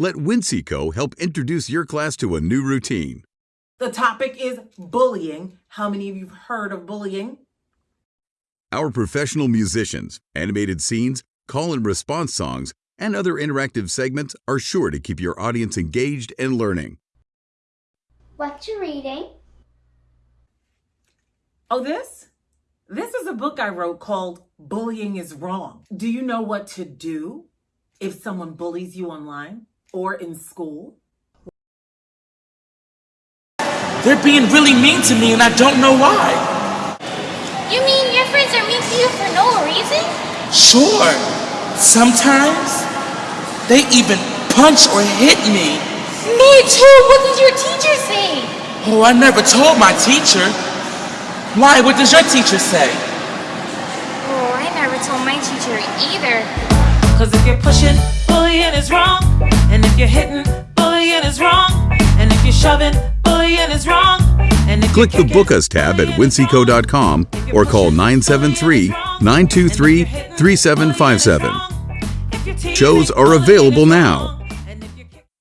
Let Winseco help introduce your class to a new routine. The topic is bullying. How many of you have heard of bullying? Our professional musicians, animated scenes, call and response songs, and other interactive segments are sure to keep your audience engaged and learning. What you reading? Oh, this? This is a book I wrote called Bullying is Wrong. Do you know what to do if someone bullies you online or in school? They're being really mean to me and I don't know why. You mean your friends are mean to you for no reason? Sure, sometimes they even punch or hit me. Me too. What did your teacher say? Oh, I never told my teacher. Why? What does your teacher say? Oh, I never told my teacher either. Cause if you're pushing, bullying is wrong. You're hitting, bullying is wrong. And if you're shoving, bullying is wrong. And if Click the Book Us tab at winseco.com or call 973 bullying is wrong. 923 And if you're hitting, bullying is 3757. wrong. If you're teasing, Shows are available now.